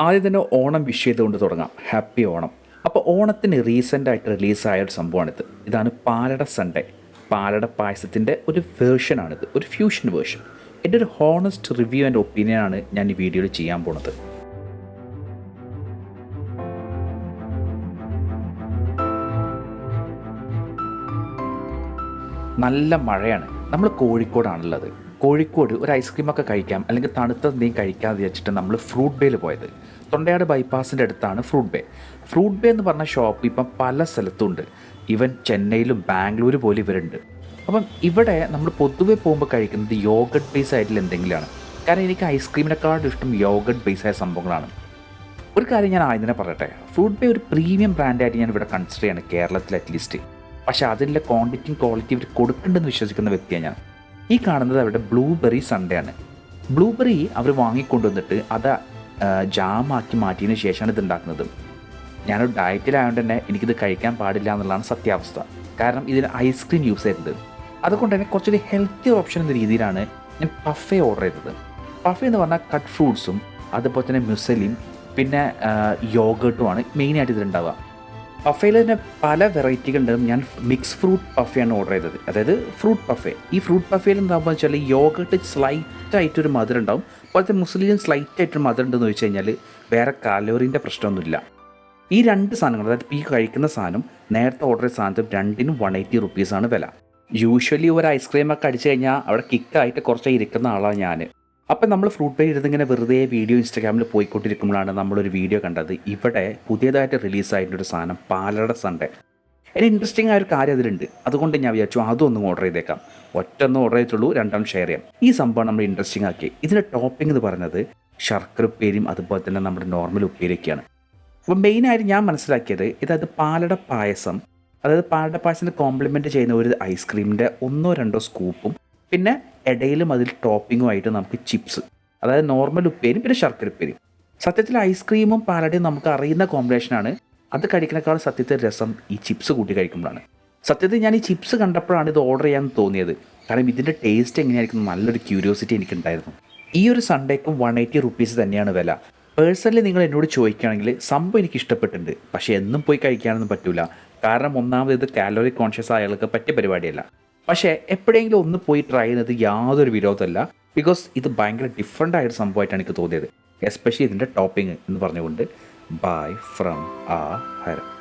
ആദ്യം തന്നെ ഓണം വിഷ് ചെയ്തുകൊണ്ട് തുടങ്ങാം. ഹാപ്പി ഓണം. അപ്പോൾ ഓണത്തിന് റീസെന്റായിട്ട് റിലീസായ ഒരു സംഭവമാണിത്. ഇതാണ് പാലട സൺഡേ പാലട പായസത്തിന്റെ ഒരു വേർഷനാണിത് ഒരു ഫ്യൂഷൻ വേർഷൻ എന്റെ ഒരു ഹോണസ്റ്റ് റിവ്യൂ ആൻഡ് ഒപ്പീനിയനാണ് ഞാൻ ഈ വീഡിയോയിൽ ചെയ്യാൻ പോണത്. നല്ല മഴയാണ്. നമ്മൾ കോഴിക്കോടാണുള്ളത്. കോഴിക്കോട് ഒരു ഐസ്ക്രീമൊക്കെ കഴിക്കാം അല്ലെങ്കിൽ തണുത്ത എന്തെങ്കിലും കഴിക്കാമെന്ന് വെച്ചിട്ട് നമ്മൾ ഫ്രൂട്ട് ബേയിൽ പോയത്. തൊണ്ടയാട് ബൈപ്പാസിന്റെ അടുത്താണ് ഫ്രൂട്ട് ബേ ഫ്രൂട്ട് ബേ എന്ന് പറഞ്ഞ ഷോപ്പ് ഇപ്പം പല സ്ഥലത്തുണ്ട്. ഇവൻ ചെന്നൈയിലും ബാംഗ്ലൂർ പോലും ഇവരുണ്ട്. അപ്പം ഇവിടെ നമ്മൾ പൊതുവെ പോകുമ്പോൾ കഴിക്കുന്നത് യോഗട്ട് ബേസ് ആയിട്ടുള്ള എന്തെങ്കിലുമാണ്. കാരണം എനിക്ക് ഐസ്ക്രീമിനെക്കാളും ഇഷ്ടം യോഗട്ട് ബേസ് ആയ സംഭവങ്ങളാണ്. ഒരു കാര്യം ഞാൻ ആദ്യം തന്നെ പറയട്ടെ. ഫ്രൂട്ട് ബേ ഒരു പ്രീമിയം ബ്രാൻഡായിട്ട് ഞാൻ ഇവിടെ കൺസിഡർ ചെയ്യാണ് കേരളത്തിൽ അറ്റ്ലീസ്റ്റ് പക്ഷേ അതിന്റെ ക്വാണ്ടിറ്റിയും ക്വാളിറ്റി ഇവർ കൊടുക്കുന്നുണ്ടെന്ന് വിശ്വസിക്കുന്ന വ്യക്തിയാണ് ഞാൻ. ഈ കാണുന്നത് അവരുടെ ബ്ലൂബെറി സൺഡേ ആണ്. ബ്ലൂബെറി അവർ വാങ്ങിക്കൊണ്ടുവന്നിട്ട് അത് ജാമാക്കി മാറ്റിയതിന് ശേഷമാണ് ഇത് ഉണ്ടാക്കുന്നത്. ഞാനൊരു ഡയറ്റിലായതുകൊണ്ട് തന്നെ എനിക്കിത് കഴിക്കാൻ പാടില്ല എന്നുള്ളതാണ് സത്യാവസ്ഥ. കാരണം ഇതിൽ ഐസ്ക്രീം യൂസ് ചെയ്തത് അതുകൊണ്ട് തന്നെ കുറച്ചൊരു ഹെൽത്തി ഓപ്ഷൻ എന്ന രീതിയിലാണ് ഞാൻ പഫേ ഓർഡർ ചെയ്തത്. പഫേ എന്ന് പറഞ്ഞാൽ കട്ട് ഫ്രൂട്ട്സും അതുപോലെ തന്നെ മ്യുസലിയും പിന്നെ യോഗട്ടുമാണ് മെയിനായിട്ട് ഇതിലുണ്ടാവുക. പഫയിൽ തന്നെ പല വെറൈറ്റികൾ ഉണ്ടാകും ഞാൻ മിക്സ് ഫ്രൂട്ട് പഫയാണ് ഓർഡർ ചെയ്തത്. അതായത് ഫ്രൂട്ട് പഫേ. ഈ ഫ്രൂട്ട് പഫയിൽ എന്താകുമ്പോൾ വെച്ചാൽ യോഗട്ട് സ്ലൈറ്റ് ആയിട്ടൊരു മധുരം ഉണ്ടാവും അതുപോലത്തെ മുസ്ലിം സ്ലൈറ്റ് ആയിട്ടൊരു മധുരം ഉണ്ടെന്ന് ചോദിച്ചു കഴിഞ്ഞാൽ വേറെ കാലോറിന്റെ പ്രശ്നമൊന്നുമില്ല. ഈ രണ്ട് സാധനങ്ങൾ അതായത് ഈ കഴിക്കുന്ന സാധനം നേരത്തെ ഓർഡർ ചെയ്ത സാധനത്തിന് രണ്ടിനും വൺ എയ്റ്റി റുപ്പീസാണ് വില. യൂഷ്വലി ഒരു ഐസ്ക്രീമൊക്കെ അടിച്ചു കഴിഞ്ഞാൽ അവിടെ കിക്കായിട്ട് കുറച്ച് ഇരിക്കുന്ന ആളാണ് ഞാൻ അപ്പം നമ്മൾ ഫ്രൂട്ട് പേജ് ഇരുന്നിങ്ങനെ വെറുതെ വീഡിയോ ഇൻസ്റ്റാഗ്രാമിൽ പോയിക്കൊണ്ടിരിക്കുമ്പോഴാണ് നമ്മളൊരു വീഡിയോ കണ്ടത്. ഇവിടെ പുതിയതായിട്ട് റിലീസായിട്ടൊരു സാധനം പാലട സൺഡേ. ഒരു ഇൻട്രസ്റ്റിംഗ് ആയ ഒരു കാര്യം അതിലുണ്ട്. അതുകൊണ്ട് ഞാൻ വിചാരിച്ചു അതൊന്നും ഓർഡർ ചെയ്തേക്കാം. ഒറ്റൊന്നും ഓർഡർ ചെയ്തിട്ടുള്ളൂ രണ്ടാം ഷെയർ ചെയ്യാം. ഈ സംഭവം നമ്മൾ ഇൻട്രസ്റ്റിംഗ് ആക്കി. ഇതിന്റെ ടോപ്പിംഗ് എന്ന് പറയുന്നത് ശർക്കര ഉപ്പേരിയും അതുപോലെ തന്നെ നമ്മുടെ നോർമൽ ഉപ്പേരിയൊക്കെയാണ്. അപ്പം മെയിനായിട്ട് ഞാൻ മനസ്സിലാക്കിയത് ഇതായത് പാലട പായസം. അതായത് പാലട പായസത്തിന് കോംപ്ലിമെന്റ് ചെയ്യുന്ന ഒരു ഐസ്ക്രീമിന്റെ ഒന്നോ രണ്ടോ സ്കൂപ്പും പിന്നെ ഇടയിലും അതിൽ ടോപ്പിങ്ങുമായിട്ട് നമുക്ക് ചിപ്സ് അതായത് നോർമൽ ഉപ്പേരും പിന്നെ ശർക്കര ഉപ്പേരും സത്യത്തിൽ ഐസ്ക്രീമും പാലടയും നമുക്ക് അറിയുന്ന കോമ്പിനേഷനാണ് അത് കഴിക്കുന്നേക്കാൾ സത്യത്തിൽ രസം ഈ ചിപ്സ് കൂട്ടി കഴിക്കുമ്പോഴാണ്. സത്യത്തിൽ ഞാൻ ഈ ചിപ്സ് കണ്ടപ്പോഴാണ് ഇത് ഓർഡർ ചെയ്യാൻ തോന്നിയത്. കാരണം ഇതിന്റെ ടേസ്റ്റ് എങ്ങനെയായിരിക്കും നല്ലൊരു ക്യൂരിയോസിറ്റി എനിക്കുണ്ടായിരുന്നു. ഈ ഒരു സൺഡേക്കും വൺ എയ്റ്റി റുപ്പീസ് തന്നെയാണ് വില. പേഴ്സണലി നിങ്ങൾ എന്നോട് ചോദിക്കുകയാണെങ്കിൽ സംഭവം എനിക്ക് ഇഷ്ടപ്പെട്ടിട്ടുണ്ട്. പക്ഷേ എന്നും പോയി കഴിക്കാനൊന്നും പറ്റില്ല കാരണം ഒന്നാമത് ഇത് കാലോറി കോൺഷ്യസ് ആയാൾക്ക് പറ്റിയ പരിപാടിയല്ല. പക്ഷേ എപ്പോഴെങ്കിലും ഒന്ന് പോയി ട്രൈ ചെയ്യുന്നത് യാതൊരു വിരോധമല്ല. ബിക്കോസ് ഇത് ഭയങ്കര ഡിഫറെന്റ് ആയൊരു സംഭവമായിട്ടാണ് എനിക്ക് തോന്നിയത്. എസ്പെഷ്യലി ഇതിന്റെ ടോപ്പിംഗ് എന്ന് പറഞ്ഞുകൊണ്ട്. ബൈ ഫ്രം ആ ഹരം